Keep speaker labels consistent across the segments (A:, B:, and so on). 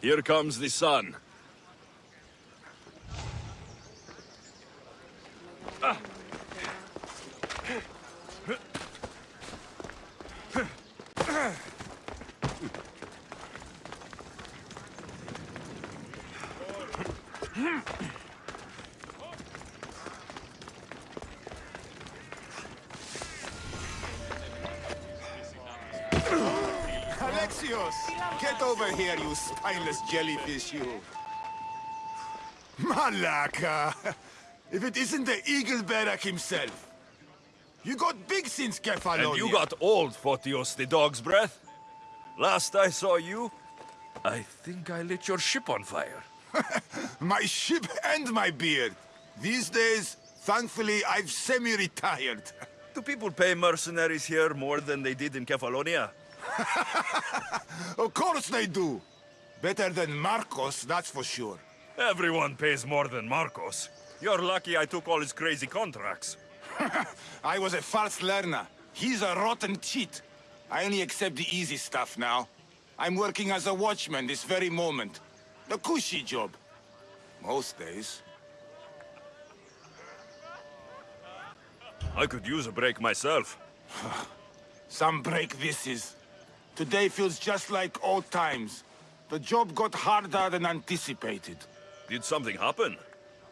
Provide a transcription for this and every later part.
A: Here comes the sun.
B: Alexios! Get over here, you spineless jellyfish, you! Malaka! If it isn't the Eagle Bearer himself! You got big since Kefalonia!
A: And you got old, Photios the dog's breath. Last I saw you, I think I lit your ship on fire.
B: My ship and my beard! These days, thankfully, I've semi-retired.
A: Do people pay mercenaries here more than they did in Kefalonia?
B: Of course they do! Better than Markos, that's for sure.
A: Everyone pays more than Markos. You're lucky I took all his crazy contracts.
B: I was a fast learner. He's a rotten cheat. I only accept the easy stuff now. I'm working as a watchman this very moment. The cushy job. Most days.
A: I could use a break myself.
B: Some break this is. Today feels just like old times. The job got harder than anticipated.
A: Did something happen?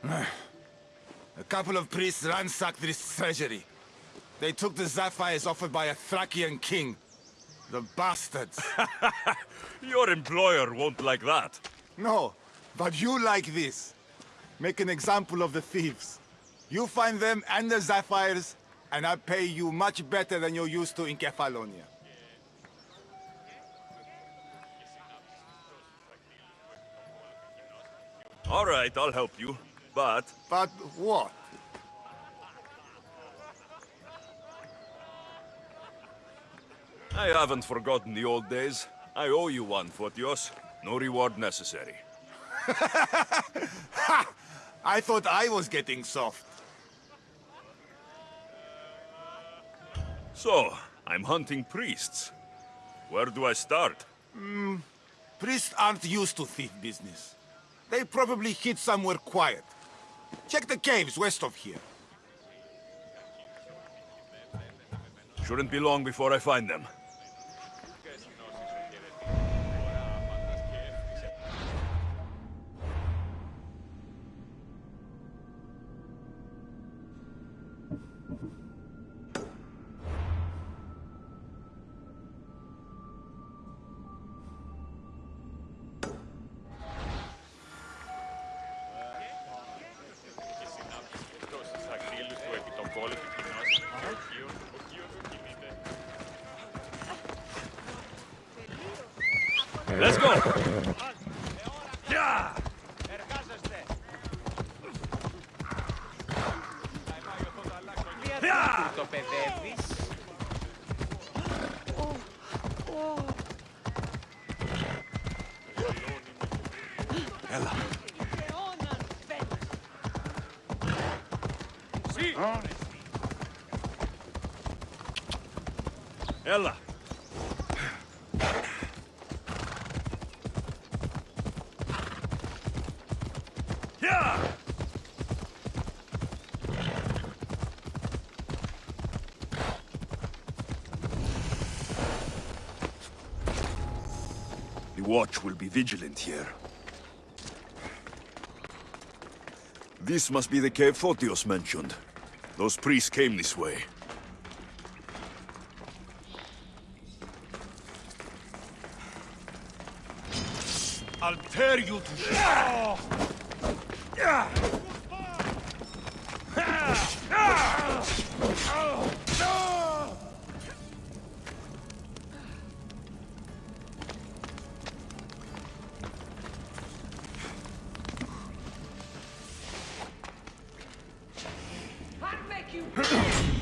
B: A couple of priests ransacked this treasury. They took the sapphires offered by a Thracian king. The bastards.
A: Your employer won't like that.
B: no, but you like this. Make an example of the thieves. You find them and the sapphires, and I'll pay you much better than you're used to in Kefalonia.
A: All right, I'll help you. But
B: But what?
A: I haven't forgotten the old days. I owe you one, Photios. No reward necessary.
B: I thought I was getting soft.
A: So, I'm hunting priests. Where do I start?
B: Hmm, priests aren't used to thief business. They probably hid somewhere quiet. Check the caves west of here.
A: Shouldn't be long before I find them. Let's go! Yeah! Yeah!
C: Το παιδεύεις.
B: Ella.
A: Ella! Watch will be vigilant here. This must be the cave Photios mentioned. Those priests came this way.
B: I'll tear you to
C: Ahem.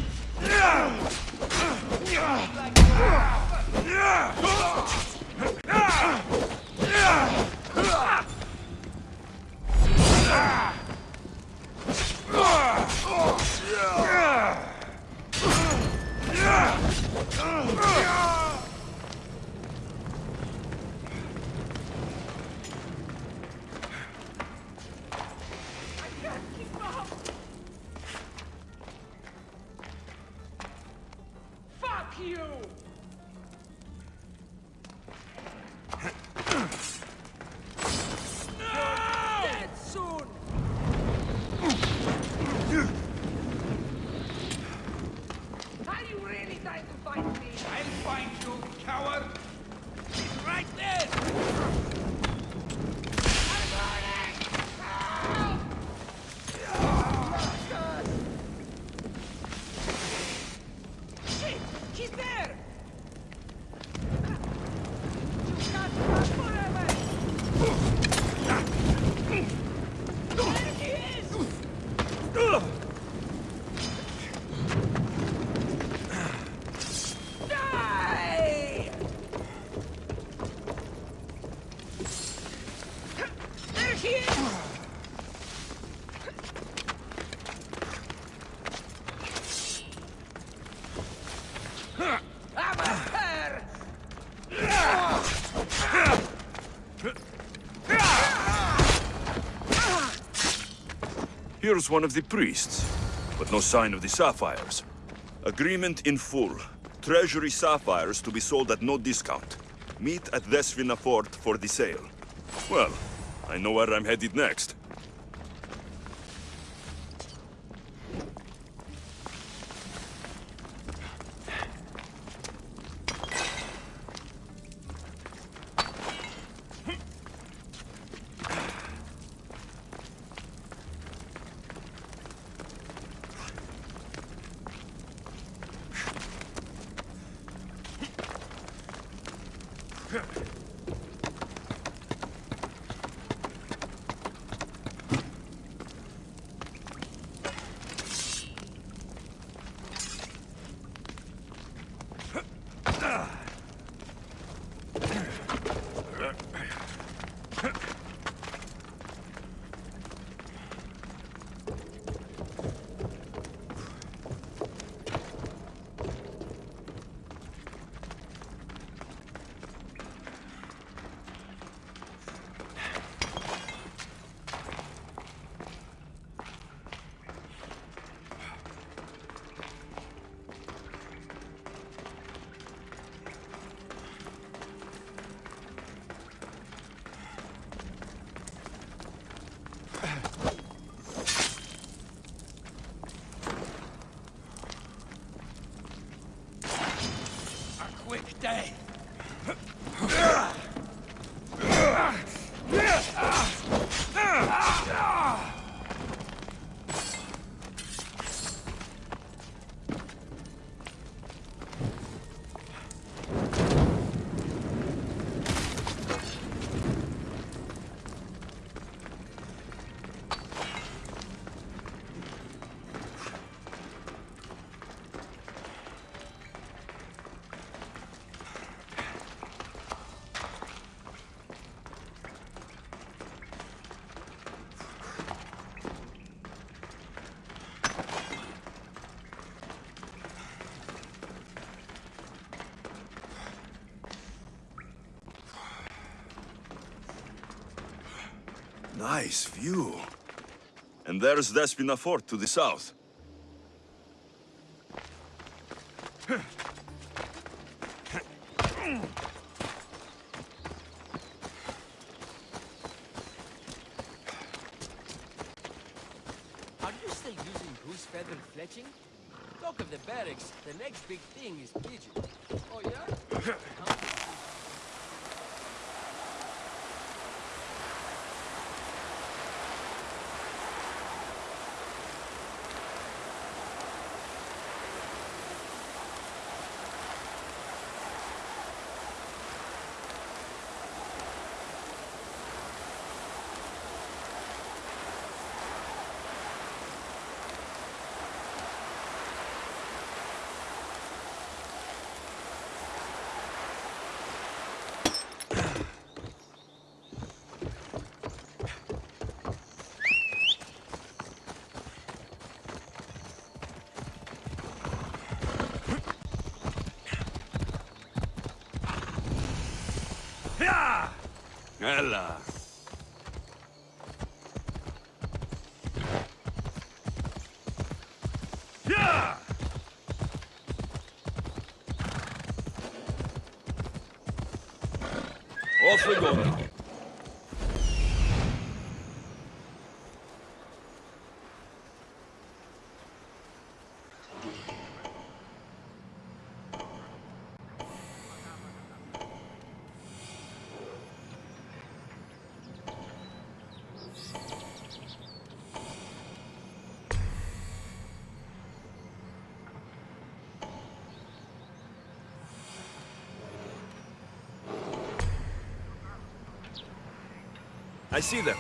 A: Here's one of the priests, but no sign of the sapphires. Agreement in full. Treasury sapphires to be sold at no discount. Meet at Despina Fort for the sale. Well, I know where I'm headed next.
D: A quick day!
A: Nice view. And there's Despina Fort to the south.
E: Are you still using goose feather fletching? Talk of the barracks, the next big thing is pigeon.
A: Go I see them.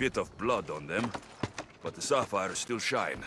A: Bit of blood on them, but the sapphires still shine.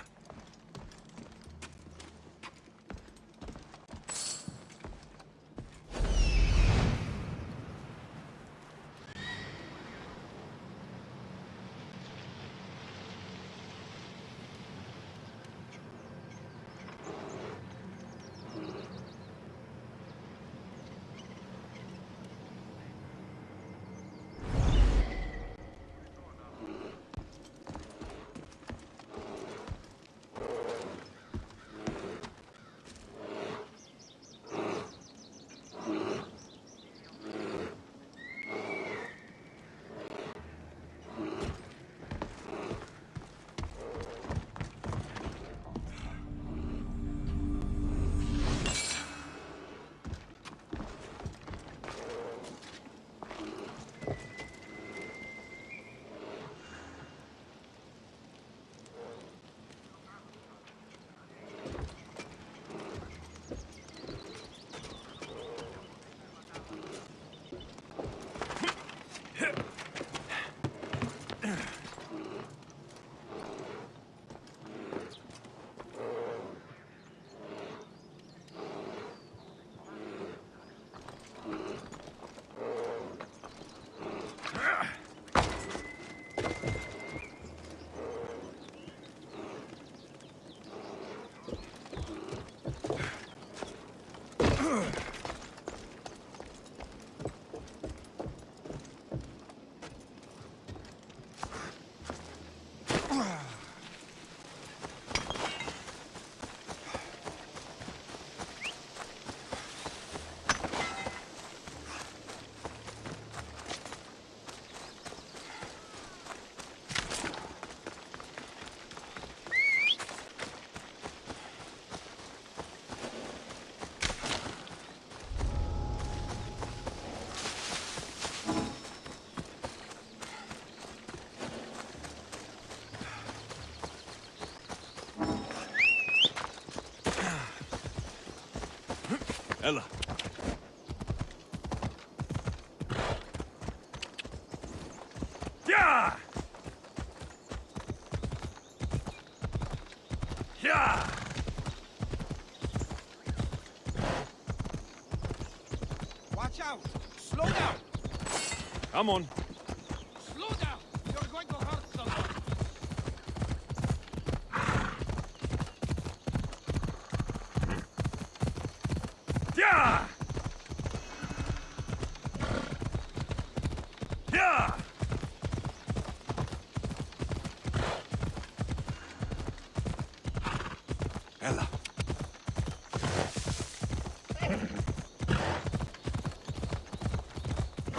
A: Come on.
B: Slow down! You're going to hurt someone!
A: Yeah! Yeah! Ella.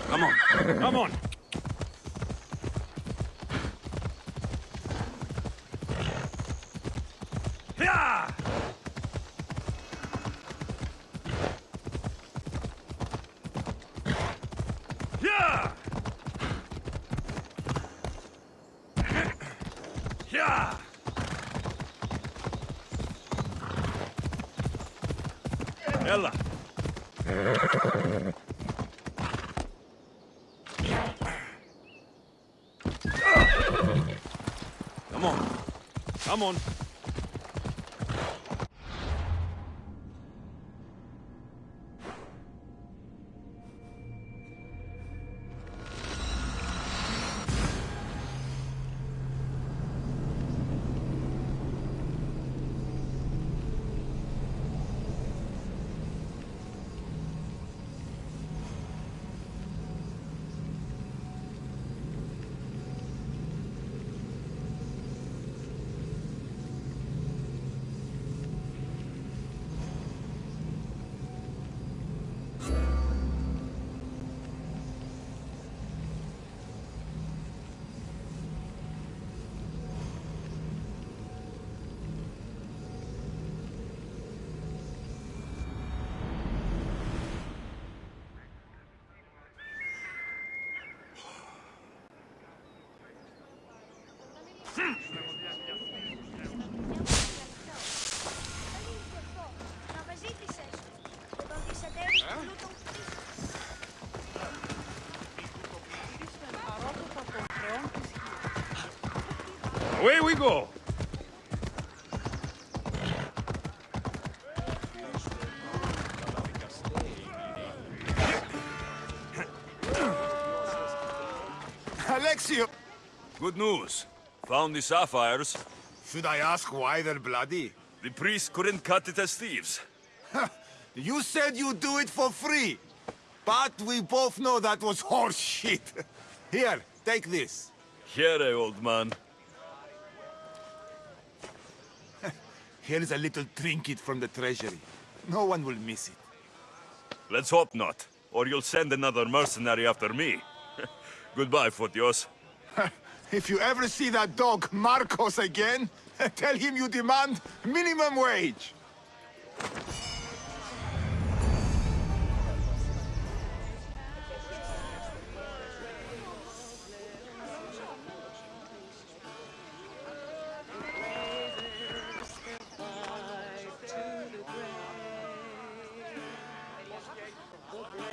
A: Come on. Come on. Ella. Come on. Come on.
D: We go.
B: Alexio!
A: Good news. Found the sapphires.
B: Should I ask why they're bloody?
A: The priest couldn't cut it as thieves.
B: You said you'd do it for free. But we both know that was horse shit. Here, take this.
A: Here, eh, old man.
B: Here's a little trinket from the treasury. No one will miss it.
A: Let's hope not, or you'll send another mercenary after me. Goodbye, Photios.
B: If you ever see that dog, Markos, again, tell him you demand minimum wage.